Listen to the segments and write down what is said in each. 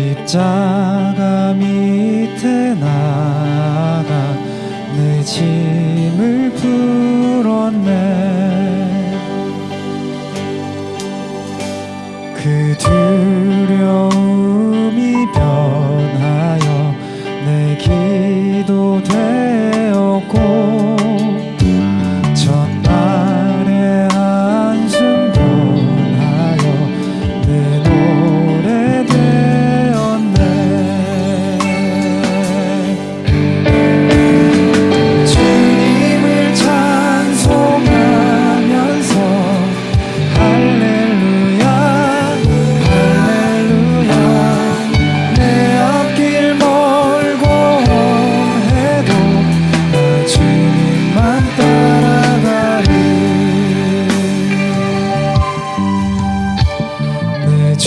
십자가 밑에 나가 내 짐을 풀었네.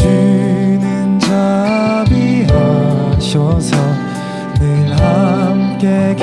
주는 자비하셔서 늘 함께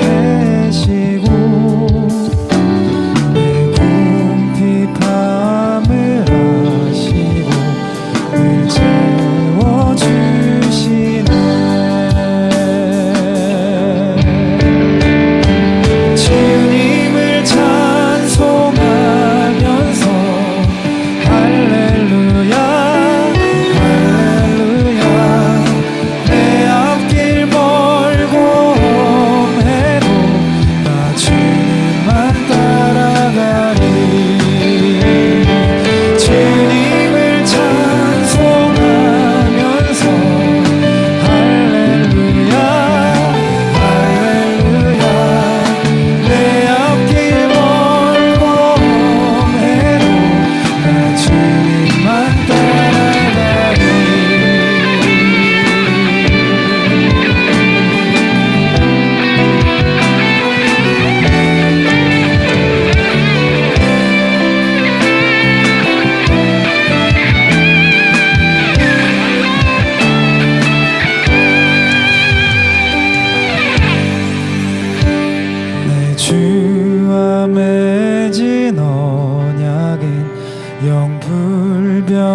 주와 맺은 언약은 영불변하시니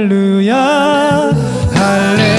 할렐루야 할렐루야.